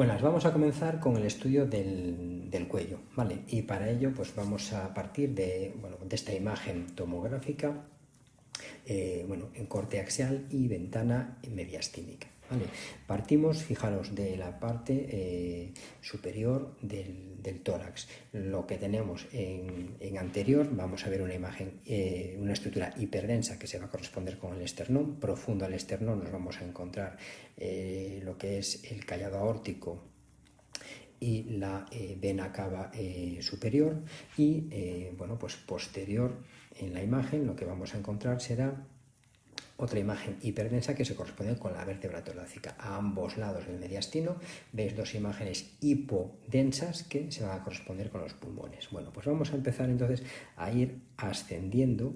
Buenas, vamos a comenzar con el estudio del, cuello, ¿vale? Y para ello pues vamos a partir de, de esta imagen tomográfica, eh, bueno, en corte axial y ventana mediastínica. Partimos, fijaros, de la parte eh, superior del, tórax. Lo que tenemos en, anterior, vamos a ver una imagen, eh, una estructura hiperdensa que se va a corresponder con el esternón. Profundo al esternón nos vamos a encontrar eh, lo que es el callado aórtico y la vena cava superior y bueno pues posterior en la imagen lo que vamos a encontrar será otra imagen hiperdensa que se corresponde con la vértebra torácica. A ambos lados del mediastino veis dos imágenes hipodensas que se van a corresponder con los pulmones. Bueno, pues vamos a empezar entonces a ir ascendiendo,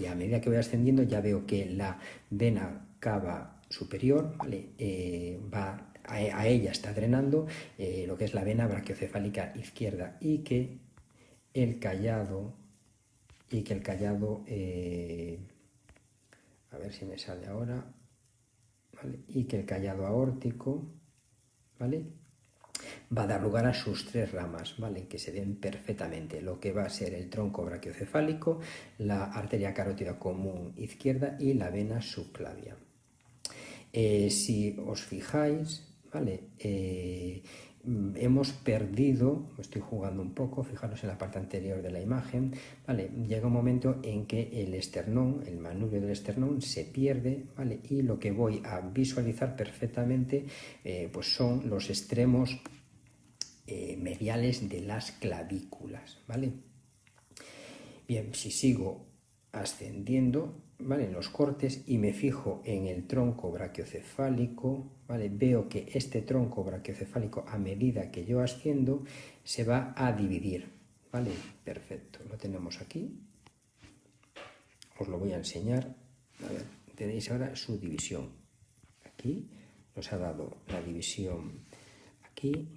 y a medida que voy ascendiendo ya veo que la vena cava superior eh, va a, ella está drenando eh, lo que es la vena brachiocefálica izquierda y que el callado y que el callado eh, a ver si me sale ahora, y que el callado aórtico ¿vale? va a dar lugar a sus tres ramas, ¿vale? que se den perfectamente, lo que va a ser el tronco brachiocefálico, la arteria carótida común izquierda y la vena subclavia. Eh, si os fijáis, ¿vale? Eh, hemos perdido, estoy jugando un poco, fijaros en la parte anterior de la imagen, ¿vale? llega un momento en que el esternón, el manubrio del esternón se pierde ¿vale? y lo que voy a visualizar perfectamente eh, pues son los extremos eh, mediales de las clavículas. ¿vale? Bien, si sigo ascendiendo, ¿vale? los cortes y me fijo en el tronco brachiocefálico, ¿vale? veo que este tronco brachiocefálico a medida que yo asciendo se va a dividir. ¿vale? Perfecto, lo tenemos aquí. Os lo voy a enseñar. Tenéis ahora su división. Aquí nos ha dado la división aquí,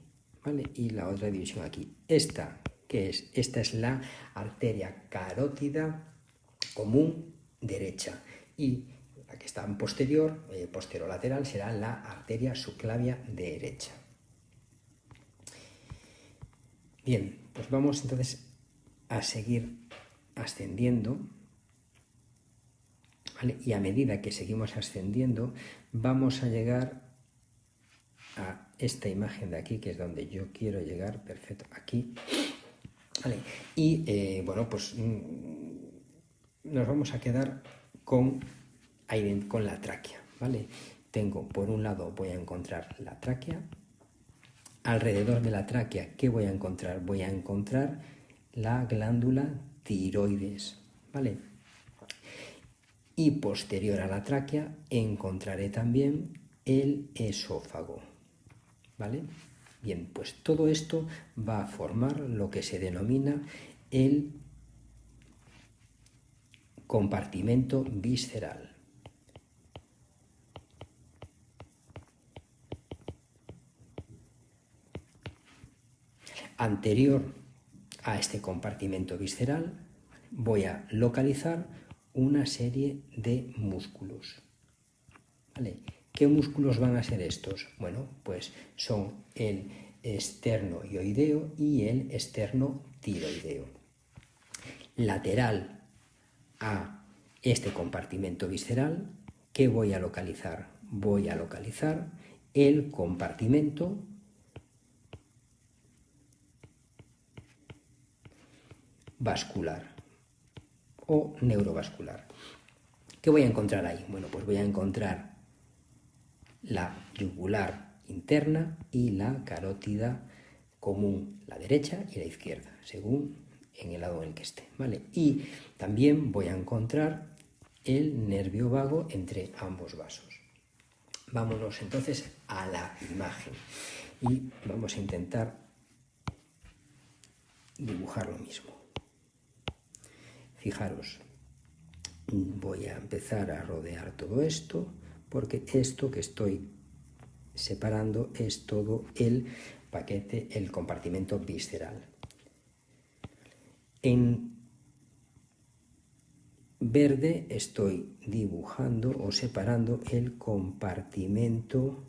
¿vale? Y la otra división aquí. Esta, que es? Esta es la arteria carótida común derecha y la que está en posterior, eh, lateral será la arteria subclavia derecha. Bien, pues vamos entonces a seguir ascendiendo y a medida que seguimos ascendiendo vamos a llegar a esta imagen de aquí que es donde yo quiero llegar, perfecto, aquí. Y eh, bueno, pues mm, nos vamos a quedar con, con la tráquea, ¿vale? Tengo, por un lado, voy a encontrar la tráquea. Alrededor de la tráquea, ¿qué voy a encontrar? Voy a encontrar la glándula tiroides, ¿vale? Y posterior a la tráquea encontraré también el esófago, ¿vale? Bien, pues todo esto va a formar lo que se denomina el compartimento visceral. Anterior a este compartimento visceral voy a localizar una serie de músculos. ¿Qué músculos van a ser estos? Bueno, pues son el esterno-ioideo y el esterno-tiroideo. Lateral a este compartimento visceral, ¿qué voy a localizar? Voy a localizar el compartimento vascular o neurovascular. ¿Qué voy a encontrar ahí? Bueno, pues voy a encontrar la yugular interna y la carótida común, la derecha y la izquierda, según en el lado en el que esté, ¿vale? Y también voy a encontrar el nervio vago entre ambos vasos. Vámonos entonces a la imagen y vamos a intentar dibujar lo mismo. Fijaros, voy a empezar a rodear todo esto porque esto que estoy separando es todo el paquete, el compartimento visceral. En verde estoy dibujando o separando el compartimento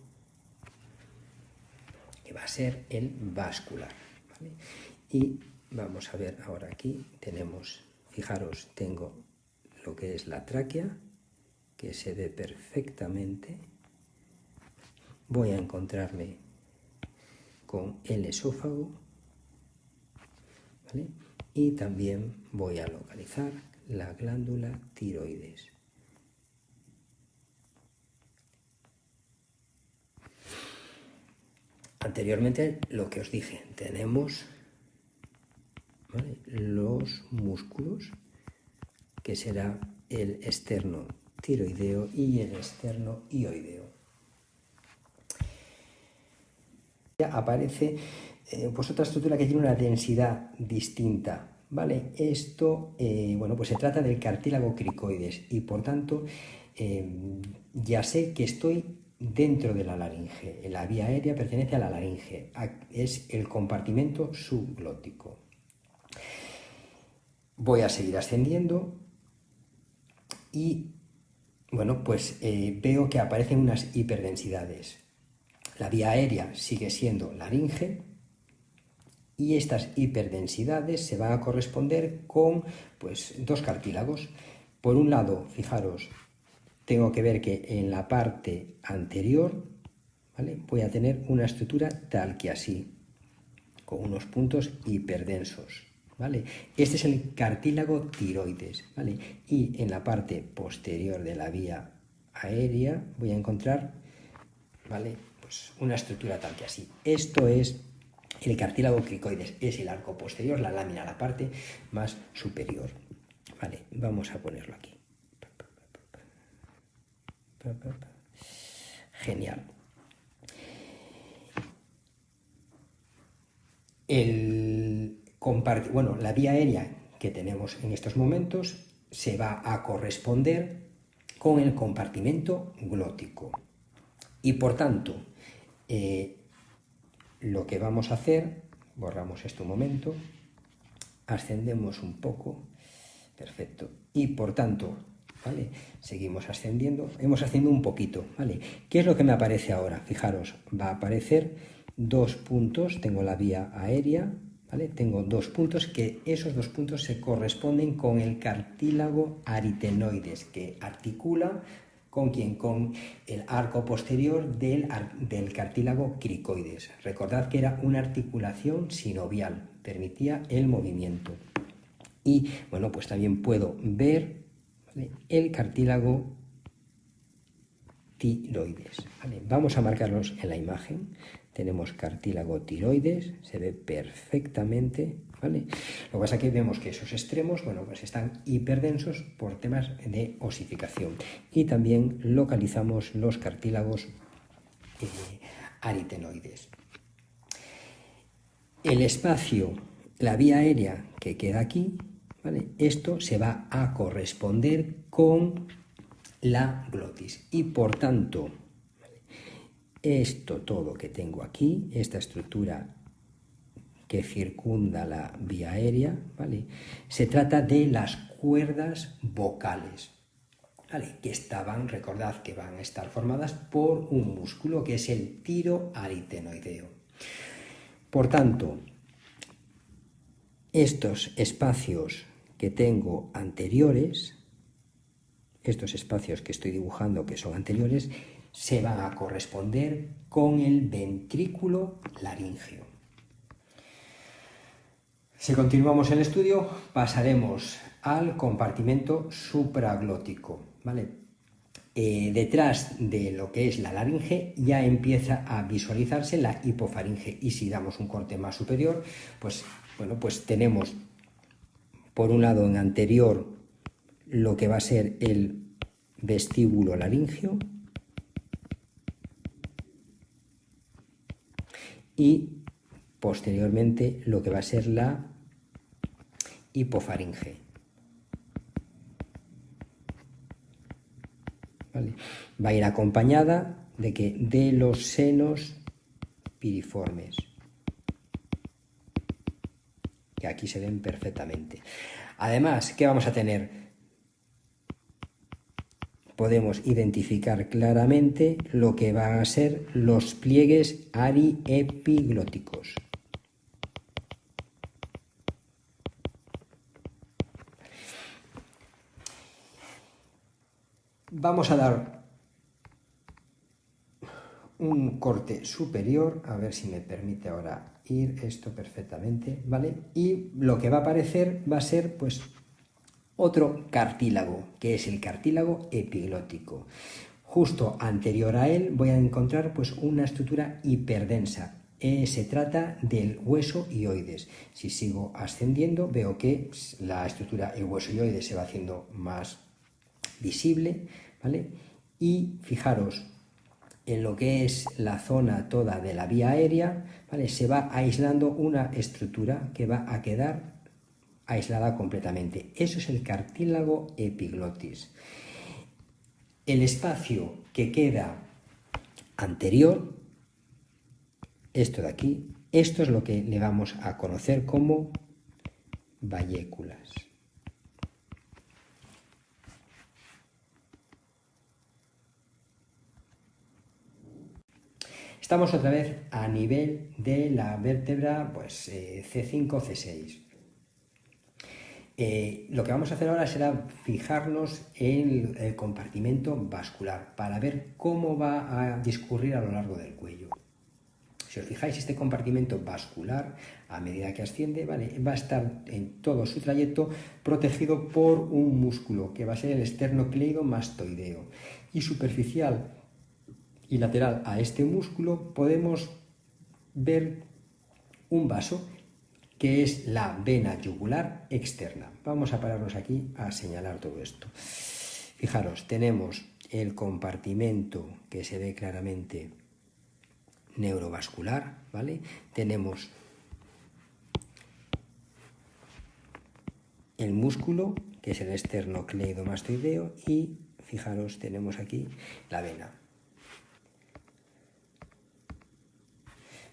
que va a ser el vascular. Y vamos a ver ahora aquí, tenemos, fijaros, tengo lo que es la tráquea, que se ve perfectamente. Voy a encontrarme con el esófago, y también voy a localizar la glándula tiroides. Anteriormente lo que os dije, tenemos los músculos, que será el externo tiroideo y el externo ioideo. Ya aparece eh, pues otra estructura que tiene una densidad distinta. ¿Vale? Esto, eh, bueno, pues se trata del cartílago cricoides y por tanto eh, ya sé que estoy dentro de la laringe. La vía aérea pertenece a la laringe, es el compartimento subglótico. Voy a seguir ascendiendo y, bueno, pues veo que aparecen unas hiperdensidades. La vía aérea sigue siendo laringe, y estas hiperdensidades se van a corresponder con pues, dos cartílagos. Por un lado, fijaros, tengo que ver que en la parte anterior ¿vale? voy a tener una estructura tal que así, con unos puntos hiperdensos. ¿vale? Este es el cartílago tiroides. ¿vale? Y en la parte posterior de la vía aérea voy a encontrar ¿vale? pues una estructura tal que así. Esto es el cartílago cricoides es el arco posterior, la lámina, la parte más superior. Vale, vamos a ponerlo aquí. Genial. El bueno, la vía aérea que tenemos en estos momentos se va a corresponder con el compartimento glótico. Y por tanto, eh, lo que vamos a hacer, borramos esto un momento, ascendemos un poco, perfecto, y por tanto, ¿vale? Seguimos ascendiendo, hemos ascendido un poquito, ¿vale? ¿Qué es lo que me aparece ahora? Fijaros, va a aparecer dos puntos, tengo la vía aérea, ¿vale? Tengo dos puntos que esos dos puntos se corresponden con el cartílago aritenoides que articula ¿Con quién? Con el arco posterior del, del cartílago cricoides. Recordad que era una articulación sinovial, permitía el movimiento. Y bueno, pues también puedo ver el cartílago tiroides. Vamos a marcarlos en la imagen. Tenemos cartílago tiroides, se ve perfectamente ¿vale? Lo que pasa es que vemos que esos extremos, bueno, pues están hiperdensos por temas de osificación. Y también localizamos los cartílagos eh, aritenoides. El espacio, la vía aérea que queda aquí, ¿vale? Esto se va a corresponder con la glotis. Y por tanto, esto todo que tengo aquí, esta estructura que circunda la vía aérea, ¿vale? Se trata de las cuerdas vocales, ¿vale? Que estaban, recordad que van a estar formadas por un músculo que es el tiro aritenoideo. Por tanto, estos espacios que tengo anteriores, estos espacios que estoy dibujando que son anteriores, se van a corresponder con el ventrículo laríngeo. Si continuamos el estudio, pasaremos al compartimento supraglótico. ¿vale? Eh, detrás de lo que es la laringe ya empieza a visualizarse la hipofaringe y si damos un corte más superior, pues, bueno, pues tenemos por un lado en anterior lo que va a ser el vestíbulo laringio y posteriormente lo que va a ser la hipofaringe. Va a ir acompañada de que de los senos piriformes, que aquí se ven perfectamente. Además, ¿qué vamos a tener? Podemos identificar claramente lo que van a ser los pliegues ariepiglóticos. Vamos a dar un corte superior, a ver si me permite ahora ir esto perfectamente, ¿vale? Y lo que va a aparecer va a ser pues otro cartílago, que es el cartílago epiglótico. Justo anterior a él voy a encontrar pues una estructura hiperdensa. Eh, se trata del hueso ioides. Si sigo ascendiendo veo que la estructura el hueso ioides se va haciendo más visible, ¿vale? Y fijaros, en lo que es la zona toda de la vía aérea, ¿vale? se va aislando una estructura que va a quedar aislada completamente. Eso es el cartílago epiglotis. El espacio que queda anterior, esto de aquí, esto es lo que le vamos a conocer como valléculas. Estamos otra vez a nivel de la vértebra pues, C5, eh, C6. Eh, lo que vamos a hacer ahora será fijarnos en el compartimento vascular para ver cómo va a discurrir a lo largo del cuello. Si os fijáis, este compartimento vascular, a medida que asciende, va a estar en todo su trayecto protegido por un músculo, que va a ser el esternocleidomastoideo. Y superficial y lateral a este músculo podemos ver un vaso que es la vena yugular externa. Vamos a pararnos aquí a señalar todo esto. Fijaros, tenemos el compartimento que se ve claramente neurovascular, ¿vale? Tenemos el músculo, que es el esternocleidomastoideo, y fijaros, tenemos aquí la vena.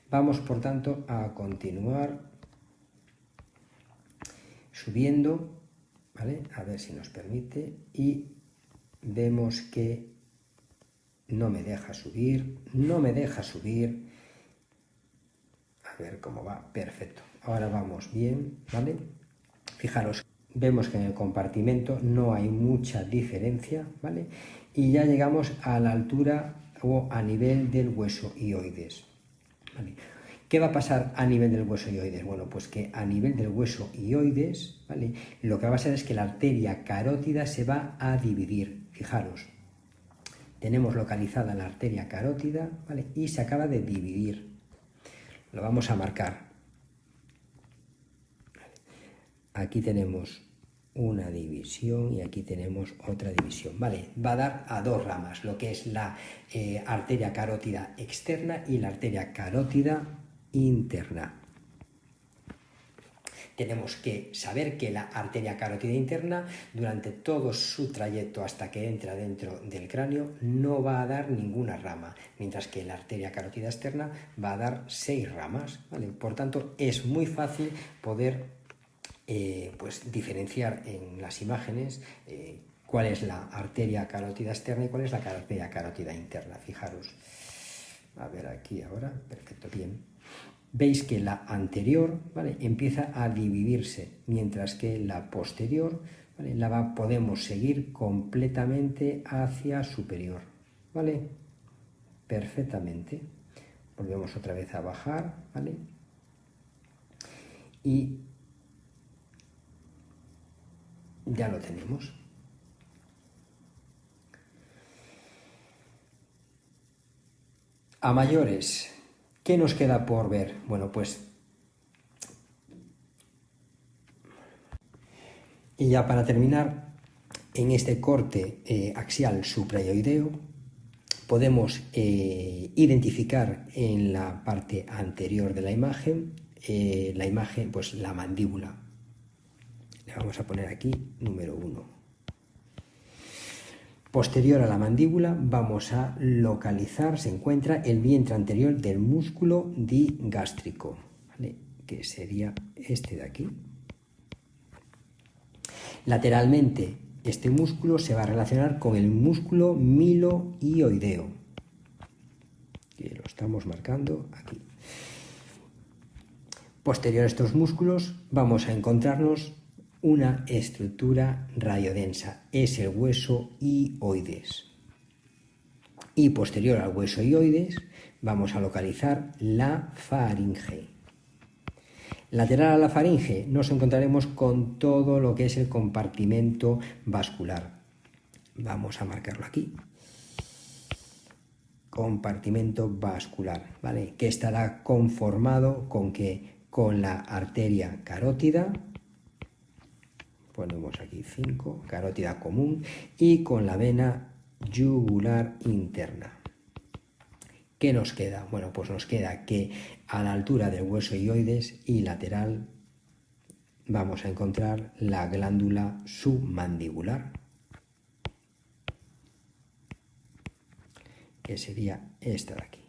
Vamos, por tanto, a continuar subiendo, ¿vale? A ver si nos permite y vemos que no me deja subir, no me deja subir. A ver cómo va, perfecto. Ahora vamos bien, ¿vale? Fijaros, vemos que en el compartimento no hay mucha diferencia, ¿vale? Y ya llegamos a la altura o a nivel del hueso ioides. ¿Qué va a pasar a nivel del hueso ioides? Bueno, pues que a nivel del hueso ioides, ¿vale? Lo que va a pasar es que la arteria carótida se va a dividir. Fijaros, tenemos localizada la arteria carótida, ¿vale? Y se acaba de dividir. Lo vamos a marcar. Aquí tenemos una división y aquí tenemos otra división. Vale, va a dar a dos ramas, lo que es la eh, arteria carótida externa y la arteria carótida interna. Tenemos que saber que la arteria carótida interna, durante todo su trayecto hasta que entra dentro del cráneo, no va a dar ninguna rama, mientras que la arteria carótida externa va a dar seis ramas. Por tanto, es muy fácil poder eh, pues, diferenciar en las imágenes eh, cuál es la arteria carótida externa y cuál es la arteria carótida interna. Fijaros. A ver aquí ahora. Perfecto, bien veis que la anterior ¿vale? empieza a dividirse, mientras que la posterior ¿vale? la podemos seguir completamente hacia superior. ¿Vale? Perfectamente. Volvemos otra vez a bajar, ¿vale? Y ya lo tenemos. A mayores, ¿Qué nos queda por ver? Bueno, pues... Y ya para terminar, en este corte eh, axial suprayoideo podemos eh, identificar en la parte anterior de la imagen, eh, la imagen, pues la mandíbula. Le vamos a poner aquí número 1. Posterior a la mandíbula vamos a localizar, se encuentra el vientre anterior del músculo digástrico, que sería este de aquí. Lateralmente este músculo se va a relacionar con el músculo miloioideo. Que lo estamos marcando aquí. Posterior a estos músculos vamos a encontrarnos una estructura radiodensa, es el hueso ioides. Y posterior al hueso ioides vamos a localizar la faringe. Lateral a la faringe nos encontraremos con todo lo que es el compartimento vascular. Vamos a marcarlo aquí. Compartimento vascular, ¿vale? Que estará conformado con que con la arteria carótida, ponemos aquí 5, carótida común, y con la vena yugular interna. ¿Qué nos queda? Bueno, pues nos queda que a la altura del hueso ioides y lateral vamos a encontrar la glándula submandibular, que sería esta de aquí.